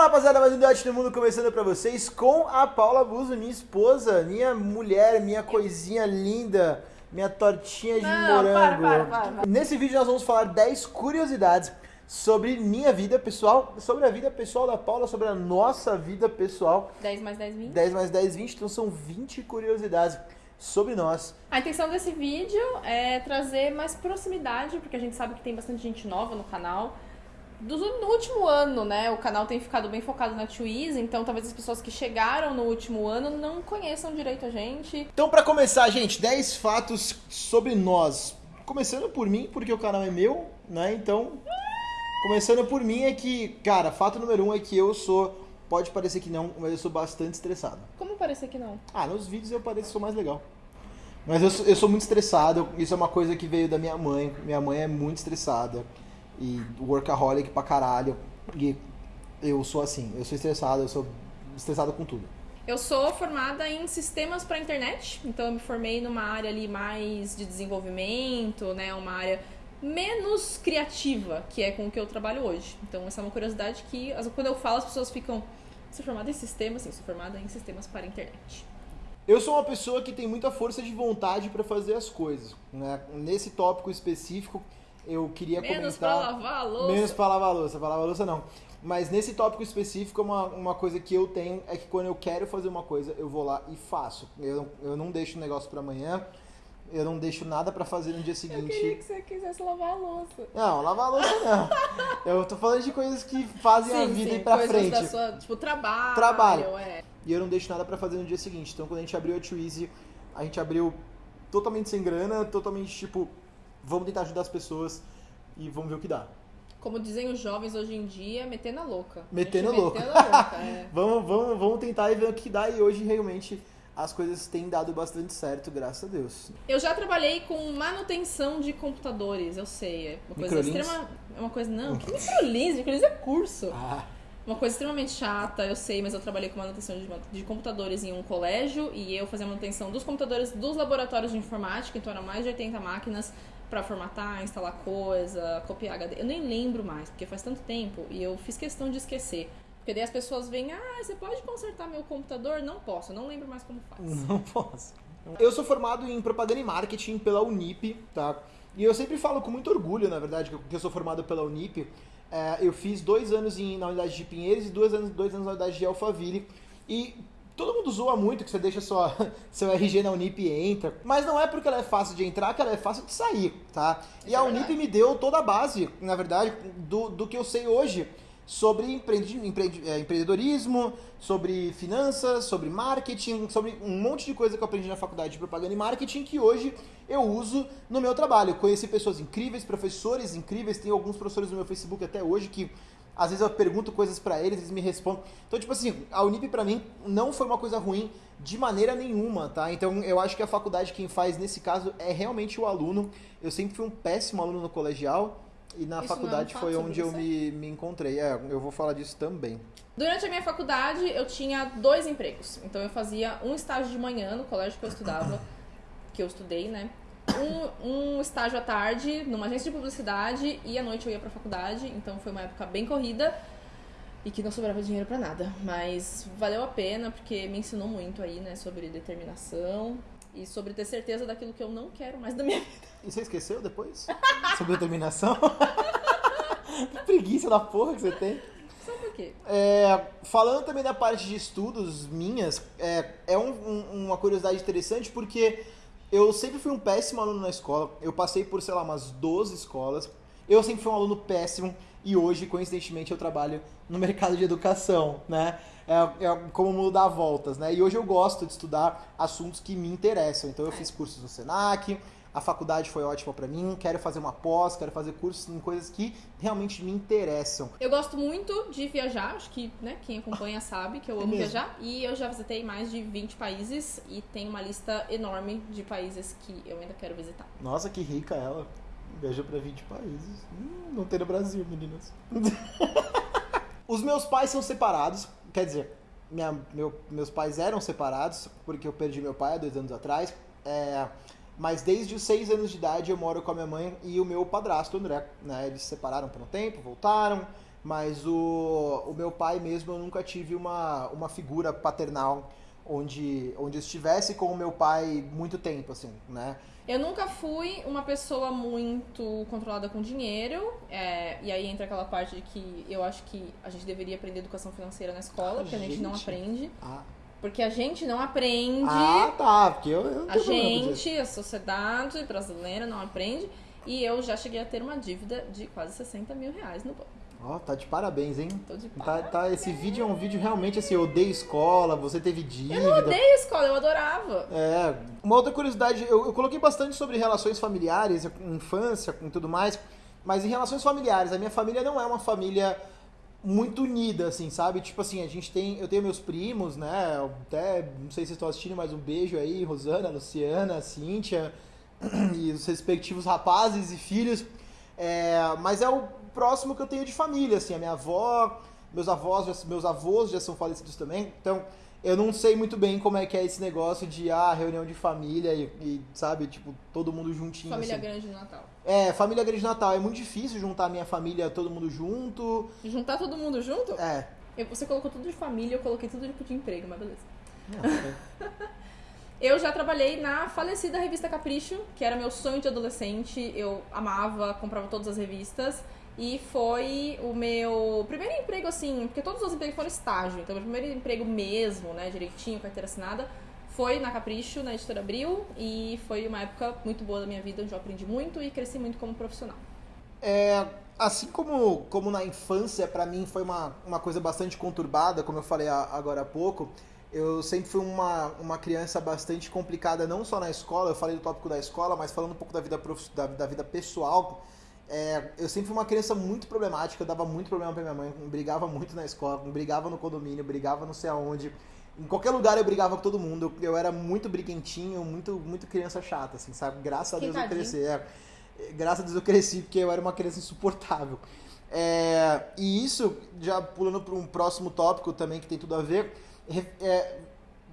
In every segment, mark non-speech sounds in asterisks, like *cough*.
Fala rapaziada, mais um Debate no Mundo começando pra vocês com a Paula Buzo, minha esposa, minha mulher, minha coisinha linda, minha tortinha de Não, morango. para, para, para. Nesse vídeo nós vamos falar 10 curiosidades sobre minha vida pessoal, sobre a vida pessoal da Paula, sobre a nossa vida pessoal. 10 mais 10, 20. 10 mais 10, 20, então são 20 curiosidades sobre nós. A intenção desse vídeo é trazer mais proximidade, porque a gente sabe que tem bastante gente nova no canal. Do, no último ano, né? O canal tem ficado bem focado na Twizy, então talvez as pessoas que chegaram no último ano não conheçam direito a gente. Então, pra começar, gente, 10 fatos sobre nós. Começando por mim, porque o canal é meu, né? Então, começando por mim é que, cara, fato número um é que eu sou, pode parecer que não, mas eu sou bastante estressado. Como parecer que não? Ah, nos vídeos eu pareço que sou mais legal. Mas eu sou, eu sou muito estressado, isso é uma coisa que veio da minha mãe. Minha mãe é muito estressada e workaholic pra caralho. E eu sou assim, eu sou estressado, eu sou estressado com tudo. Eu sou formada em sistemas para internet, então eu me formei numa área ali mais de desenvolvimento, né, uma área menos criativa, que é com o que eu trabalho hoje. Então essa é uma curiosidade que quando eu falo as pessoas ficam você é formada em sistemas? Sim, sou formada em sistemas para internet. Eu sou uma pessoa que tem muita força de vontade pra fazer as coisas. Né? Nesse tópico específico, eu queria Menos pra comentar. lavar a louça. Menos pra lavar a louça, pra lavar a louça não. Mas nesse tópico específico, uma, uma coisa que eu tenho é que quando eu quero fazer uma coisa, eu vou lá e faço. Eu, não- eu não deixo o negócio pra amanhã, eu não deixo nada pra fazer no dia Eu seguinte. queria que você quisesse lavar a louça. Não, lavar a louça não. Eu tô falando de coisas que fazem a vida ir pra frente. Da sua, tipo, trabalho. Trabalho. É. E eu não deixo nada pra fazer no dia seguinte. Então quando a gente abriu a Twizy, a gente abriu totalmente sem grana, totalmente tipo, vamos tentar ajudar as pessoas e vamos ver o que dá. Como dizem os jovens hoje em dia, metendo a louca. Metendo A gente louca. Louca, é. *laughs* Vamos, vamos, vamos tentar e ver o que dá. E hoje realmente as coisas têm dado bastante certo, graças a Deus. Eu já trabalhei com manutenção de computadores, eu sei. É uma coisa extrema. É uma coisa. Não, que microlins? Microlins é curso. Ah, Uma coisa extremamente chata, eu sei, mas eu trabalhei com manutenção de, de computadores em um colégio e eu fazia manutenção dos computadores dos laboratórios de informática, então eram mais de 80 máquinas pra formatar, instalar coisa, copiar HD. Eu nem lembro mais, porque faz tanto tempo e eu fiz questão de esquecer. Porque daí as pessoas vêm, ah, você pode consertar meu computador? Não posso, eu não lembro mais como faz. não posso. Eu sou formado em propaganda e marketing pela Unip, tá? E eu sempre falo com muito orgulho, na verdade, que eu sou formado pela Unip. É, eu fiz dois anos em- na unidade de Pinheiros e dois anos, dois anos na unidade de Alphaville. E todo mundo zoa muito que você deixa sua, *laughs* seu RG na Unip e entra. Mas não é porque ela é fácil de entrar que ela é fácil de sair, tá? E Isso a é Unip me deu toda a base, na verdade, do, do que eu sei hoje sobre empreende- empreende- é, empreendedorismo, sobre finanças, sobre marketing, sobre um monte de coisa que eu aprendi na faculdade de propaganda e marketing que hoje eu uso no meu trabalho. Conheci pessoas incríveis, professores incríveis, tem alguns professores no meu Facebook até hoje que às vezes eu pergunto coisas pra eles, eles me respondem. Então, tipo assim, a Unip pra mim não foi uma coisa ruim de maneira nenhuma, tá? Então, eu acho que a faculdade quem faz nesse caso é realmente o aluno. Eu sempre fui um péssimo aluno no colegial e na Isso faculdade é um foi onde eu me, me encontrei. É, eu vou falar disso também. Durante a minha faculdade, eu tinha dois empregos. Então, eu fazia um estágio de manhã no colégio que eu estudava, que eu estudei, né? Um, um estágio à tarde numa agência de publicidade e à noite eu ia pra faculdade. Então, foi uma época bem corrida e que não sobrava dinheiro pra nada. Mas valeu a pena porque me ensinou muito aí, né? Sobre determinação e sobre ter certeza daquilo que eu não quero mais da minha vida. E você esqueceu depois? *laughs* Sobre determinação? *laughs* que preguiça da porra que você tem. Só por quê? É, falando também da parte de estudos minhas, é, é um- um- uma curiosidade interessante porque eu sempre fui um péssimo aluno na escola. Eu passei por, sei lá, umas 12 escolas. Eu sempre fui um aluno péssimo e hoje, coincidentemente, eu trabalho no mercado de educação, né? É, é como dá voltas, né? E hoje eu gosto de estudar assuntos que me interessam. Então eu fiz cursos no Senac, a faculdade foi ótima pra mim, quero fazer uma pós, quero fazer cursos em coisas que realmente me interessam. Eu gosto muito de viajar, acho que né, quem acompanha sabe que eu É amo mesmo? viajar. E eu já visitei mais de 20 países e tenho uma lista enorme de países que eu ainda quero visitar. Nossa, que rica ela. Viajou pra 20 países. Hum, não tem no Brasil, meninas. *laughs* Os meus pais são separados. Quer dizer, minha- meu- meus pais eram separados, porque eu perdi meu pai há dois anos atrás. É, mas desde os seis anos de idade eu moro com a minha mãe e o meu padrasto, André. Né? Eles se separaram por um tempo, voltaram. Mas o, o meu pai mesmo, eu nunca tive uma, uma figura paternal onde, onde estivesse com o meu pai muito tempo, assim, né? Eu nunca fui uma pessoa muito controlada com dinheiro, é, e aí entra aquela parte de que eu acho que a gente deveria aprender educação financeira na escola, Ah, porque a gente não gente. aprende. Ah, Porque a gente não aprende, ah tá, porque eu, eu não a gente, a sociedade brasileira não aprende. E eu já cheguei a ter uma dívida de quase 60 mil reais no banco. Ó, tá de parabéns, hein? Tô de Tá, parabéns. tá, esse vídeo é um vídeo realmente assim, eu odeio escola, você teve dívida. Eu odeio escola, eu adorava. É, uma outra curiosidade, eu, eu coloquei bastante sobre relações familiares, infância e tudo mais, mas em relações familiares, a minha família não é uma família muito unida, assim, sabe? Tipo assim, a gente tem, eu tenho meus primos, né? Até, não sei se vocês estão assistindo, mas um beijo aí, Rosana, Luciana, Cíntia *clears throat* e os respectivos rapazes e filhos. É, mas é o próximo que eu tenho de família, assim, a minha avó, meus avós, já- meus avós já são falecidos também, então eu não sei muito bem como é que é esse negócio de ah, reunião de família e, e, sabe, tipo, todo mundo juntinho. Família assim. grande no Natal. É, família grande de Natal. É muito difícil juntar a minha família, todo mundo junto. Juntar todo mundo junto? É. Eu- Você colocou tudo de família, eu coloquei tudo de, de emprego, mas beleza. Não, é. *laughs* Eu já trabalhei na falecida revista Capricho, que era meu sonho de adolescente. Eu amava, comprava todas as revistas. E foi o meu primeiro emprego, assim, porque todos os empregos foram estágio. Então, meu primeiro emprego mesmo, né, direitinho, carteira assinada, foi na Capricho, na editora Abril. E foi uma época muito boa da minha vida, onde eu aprendi muito e cresci muito como profissional. É, assim como, como na infância, pra mim foi uma, uma coisa bastante conturbada, como eu falei agora há pouco. Eu sempre fui uma, uma criança bastante complicada, não só na escola, eu falei do tópico da escola, mas falando um pouco da vida, prof- da, da vida pessoal. É, eu sempre fui uma criança muito problemática, eu dava muito problema pra minha mãe, brigava muito na escola, brigava no condomínio, brigava não sei aonde. Em qualquer lugar eu brigava com todo mundo, eu, eu era muito briguentinho, muito, muito criança chata, assim, sabe? Graças a Deus eu cresci. é. graças a Deus eu cresci, porque eu era uma criança insuportável. É, e isso, já pulando para um próximo tópico também que tem tudo a ver, é,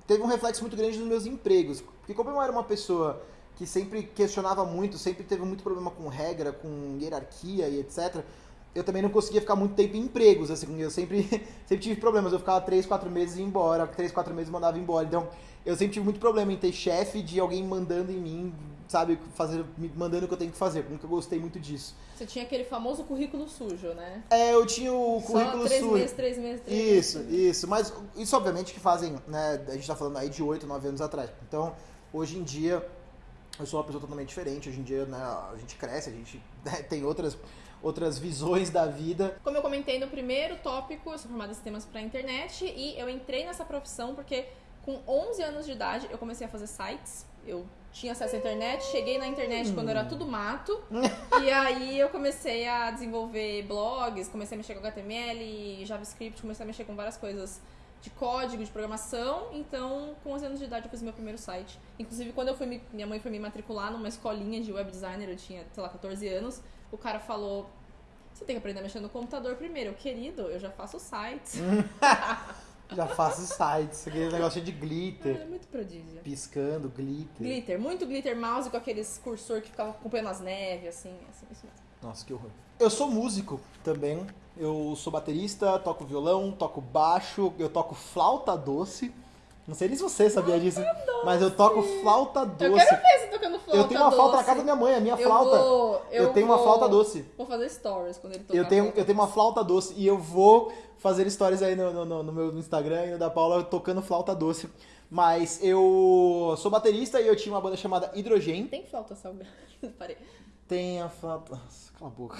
teve um reflexo muito grande nos meus empregos. Porque como eu era uma pessoa que sempre questionava muito, sempre teve muito problema com regra, com hierarquia e etc., eu também não conseguia ficar muito tempo em empregos, assim, eu sempre, *laughs* sempre tive problemas, eu ficava 3, 4 meses e ia embora, 3, 4 meses mandava embora, então eu sempre tive muito problema em ter chefe de alguém mandando em mim, sabe, fazer, me mandando o que eu tenho que fazer, nunca gostei muito disso. Você tinha aquele famoso currículo sujo, né? É, eu tinha o Só currículo três sujo. meses, três meses, três Isso, meses. isso. Mas isso obviamente que fazem, né? A gente tá falando aí de 8, 9 anos atrás. Então, hoje em dia, eu sou uma pessoa totalmente diferente. Hoje em dia, né, a gente cresce, a gente *laughs* né, tem outras, outras visões da vida. Como eu comentei no primeiro tópico, eu sou formada em sistemas para internet e eu entrei nessa profissão porque com 11 anos de idade eu comecei a fazer sites. Eu tinha acesso à internet, cheguei na internet quando era tudo mato. *laughs* e aí eu comecei a desenvolver blogs, comecei a mexer com HTML, JavaScript, comecei a mexer com várias coisas de código, de programação. Então, com 11 anos de idade eu fiz meu primeiro site. Inclusive, quando eu fui me- minha mãe foi me matricular numa escolinha de web designer, eu tinha, sei lá, 14 anos, o cara falou: você tem que aprender a mexer no computador primeiro. Eu, querido, eu já faço sites. *laughs* Já faço sites, aquele negócio de glitter. é muito prodígio. Piscando, glitter. Glitter, muito glitter mouse com aqueles cursor que ficava acompanhando as neves, assim, assim, isso mesmo. Nossa, que horror. Eu sou músico também. Eu sou baterista, toco violão, toco baixo, eu toco flauta doce. Não sei nem se você sabia disso, mas eu toco flauta Eu doce. quero ver você tocando flauta Eu tenho uma flauta na doce. casa da minha mãe, a minha Eu flauta. vou- eu tenho uma vou- flauta doce. Vou fazer stories quando ele tocar Eu tenho, eu tenho uma doce. flauta doce e eu vou fazer stories aí no, no, no meu Instagram e no da Paula tocando flauta doce. Mas eu sou baterista e eu tinha uma banda chamada Hidrogen. Tem flauta salgada. *laughs* Parei. Tem a flauta. Nossa, cala a boca.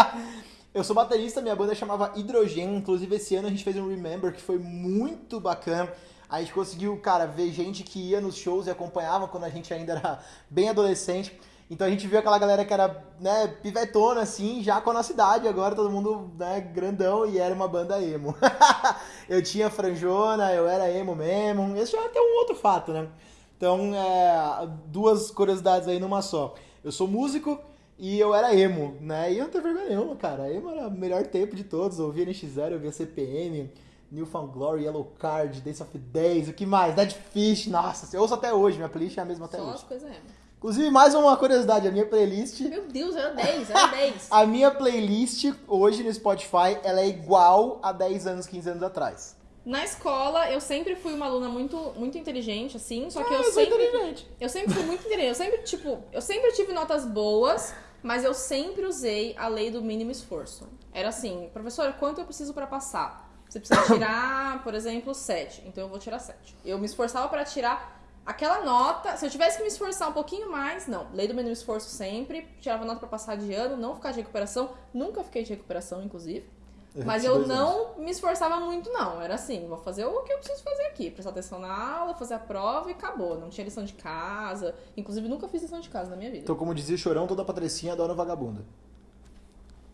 *laughs* eu sou baterista, minha banda chamava Hidrogen. Inclusive, esse ano a gente fez um Remember que foi muito bacana. A gente conseguiu, cara, ver gente que ia nos shows e acompanhava quando a gente ainda era *laughs* bem adolescente. Então a gente viu aquela galera que era, né, pivetona, assim, já com a nossa idade, agora todo mundo, né, grandão e era uma banda emo. *laughs* eu tinha franjona, eu era emo mesmo. Esse já é até um outro fato, né? Então, é, duas curiosidades aí numa só. Eu sou músico e eu era emo, né? E eu não tenho vergonha nenhuma, cara. Emo era o melhor tempo de todos. Eu ouvia NX0, eu ouvia CPM, Newfound Glory, Yellow Card, Dance of 10, o que mais? Dead Fish, nossa, eu ouço até hoje, minha playlist é a mesma até Só hoje. as coisas emo. Inclusive, mais uma curiosidade, a minha playlist, Meu Deus, era 10, era 10. *laughs* a minha playlist hoje no Spotify, ela é igual a 10 anos, 15 anos atrás. Na escola, eu sempre fui uma aluna muito, muito inteligente, assim, só que Ah, eu, sou sempre. inteligente. Eu sempre fui muito inteligente. Eu sempre, tipo, eu sempre tive notas boas, mas eu sempre usei a lei do mínimo esforço. Era assim, professora, quanto eu preciso pra passar? Você precisa *coughs* tirar, por exemplo, 7. Então eu vou tirar 7. Eu me esforçava pra tirar aquela nota. Se eu tivesse que me esforçar um pouquinho mais, não. Lei do mínimo esforço sempre. Tirava nota pra passar de ano, não ficar de recuperação. Nunca fiquei de recuperação, inclusive. *laughs* Mas repeti eu não me esforçava muito, não. Era assim, vou fazer o que eu preciso fazer aqui. Prestar atenção na aula, fazer a prova e acabou. Não tinha lição de casa. Inclusive, nunca fiz lição de casa na minha vida. Então, como dizia o Chorão, toda patricinha adora vagabunda.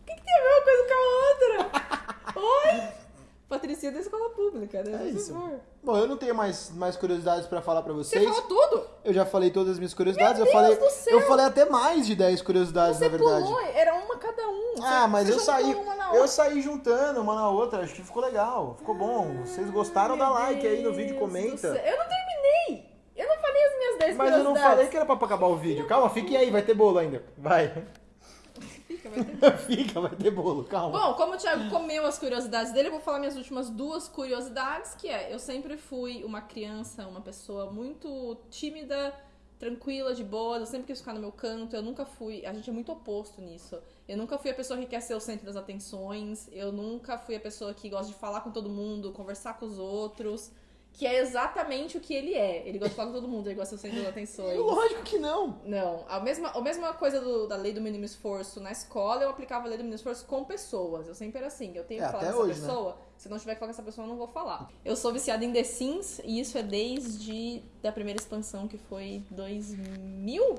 Tem uma coisa com a outra. *laughs* Oi? Patricinha da escola pública, né? É Por isso. favor. Bom, eu não tenho mais, mais curiosidades pra falar pra Você vocês. falou tudo? Eu já falei todas as minhas curiosidades. Meu eu falei, Deus do céu! eu falei até mais de 10 curiosidades, Você na verdade. pulou, era uma cada um. Ah, Você- mas você eu saí, eu saí juntando uma na outra, acho que ficou legal, ficou bom. Vocês gostaram, dá like aí no vídeo, comenta. Eu não terminei. Eu não falei as minhas 10 Mas eu não falei que era pra acabar o vídeo. Calma, fique aí, vai ter bolo ainda. Vai. Fica, vai ter *laughs* Fica, vai ter bolo, calma. Bom, como o Thiago comeu as curiosidades dele, eu vou falar minhas últimas duas curiosidades, que é, eu sempre fui uma criança, uma pessoa muito tímida, tranquila, de boa, eu sempre quis ficar no meu canto, eu nunca fui, a gente é muito oposto nisso. Eu nunca fui a pessoa que quer ser o centro das atenções, eu nunca fui a pessoa que gosta de falar com todo mundo, conversar com os outros, que é exatamente o que ele é. Ele gosta de falar com todo mundo, ele gosta de ser o centro das atenções. *laughs* Lógico que não. Não, a mesma, a mesma coisa do- da lei do mínimo esforço na escola, eu aplicava a lei do mínimo esforço com pessoas. Eu sempre era assim, eu tenho É, que falar com essa hoje, né? pessoa, se não tiver que falar com essa pessoa, eu não vou falar. Eu sou viciada em The Sims, e isso é desde da primeira expansão, que foi 2000?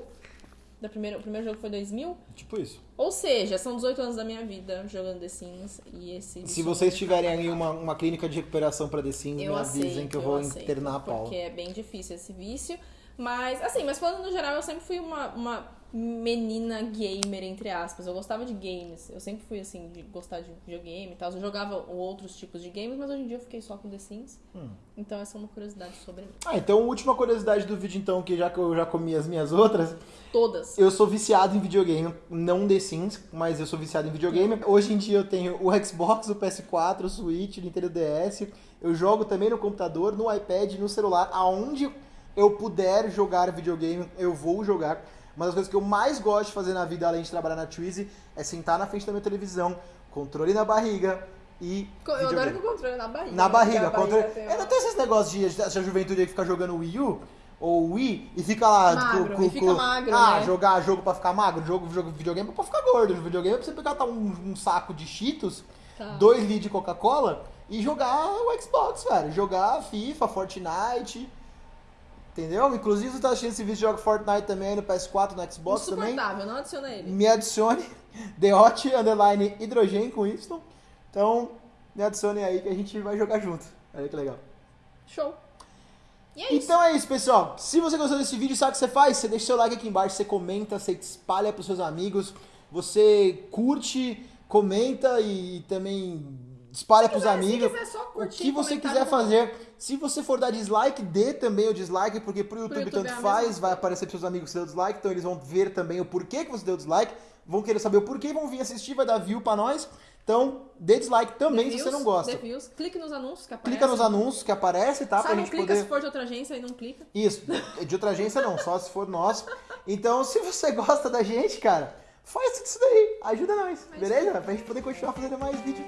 Da primeira, o primeiro jogo foi 2000? Tipo isso. Ou seja, são 18 anos da minha vida jogando The Sims, e esse... Se vocês tiverem aí uma, uma clínica de recuperação pra The Sims, me eu avisem aceito, que eu vou aceito, internar a pau. Porque é bem difícil esse vício. Mas, assim, mas falando no geral, eu sempre fui uma, uma menina gamer, entre aspas. Eu gostava de games. Eu sempre fui, assim, de gostar de videogame e tal. Eu jogava outros tipos de games, mas hoje em dia eu fiquei só com The Sims. Hum. Então essa é uma curiosidade sobre mim. Ah, então última curiosidade do vídeo então, que já que eu já comi as minhas outras, Todas. eu sou viciado em videogame, não The Sims, mas eu sou viciado em videogame. Hoje em dia eu tenho o Xbox, o PS4, o Switch, o Nintendo DS. Eu jogo também no computador, no iPad, no celular, aonde eu puder jogar videogame, eu vou jogar. Uma das coisas que eu mais gosto de fazer na vida, além de trabalhar na Twizy, é sentar na frente da minha televisão, controle na barriga e Eu adoro que o controle na barriga. Na barriga, porque a controle. tem É, não tem esses negócios de essa juventude aí que fica jogando Wii U ou Wii e fica lá Magro, e fica magro, Ah, né? jogar jogo pra ficar magro, jogo, jogo videogame é pra ficar gordo. Videogame é pra você pegar tá, um, um saco de Cheetos, Tá. dois litros de Coca-Cola e jogar o Xbox, velho. Jogar FIFA, Fortnite. Entendeu? Inclusive, você tá assistindo esse vídeo, joga Fortnite também aí no PS4, no Xbox também. Não adiciona ele. Me adicione *laughs* The Hot Underline Hidrogen com Y. Então, me adicione aí que a gente vai jogar junto. Olha que legal. Show. E é isso. Então é isso, pessoal. Se você gostou desse vídeo, sabe o que você faz? Você deixa seu like aqui embaixo, você comenta, você espalha pros seus amigos, você curte, comenta e também espalha pros quiser, amigos. se quiser o curtir, que você quiser fazer. Se você for dar dislike, dê também o dislike, porque pro YouTube, YouTube é tanto a faz, vai aparecer pros seus amigos que você deu dislike, então eles vão ver também o porquê que você deu dislike, vão querer saber o porquê, vão vir assistir, vai dar view pra nós. Então, dê dislike também se Reviews, você não gosta. reviews. Clique nos anúncios que aparecem. Clica nos anúncios que aparece, tá? Só pra não gente clica poder. se for de outra agência e não clica. Isso, de outra agência não, só se for nosso. Então, se você gosta da gente, cara, faz tudo isso daí, ajuda nós, Mas- beleza? Pra gente poder continuar fazendo mais vídeo.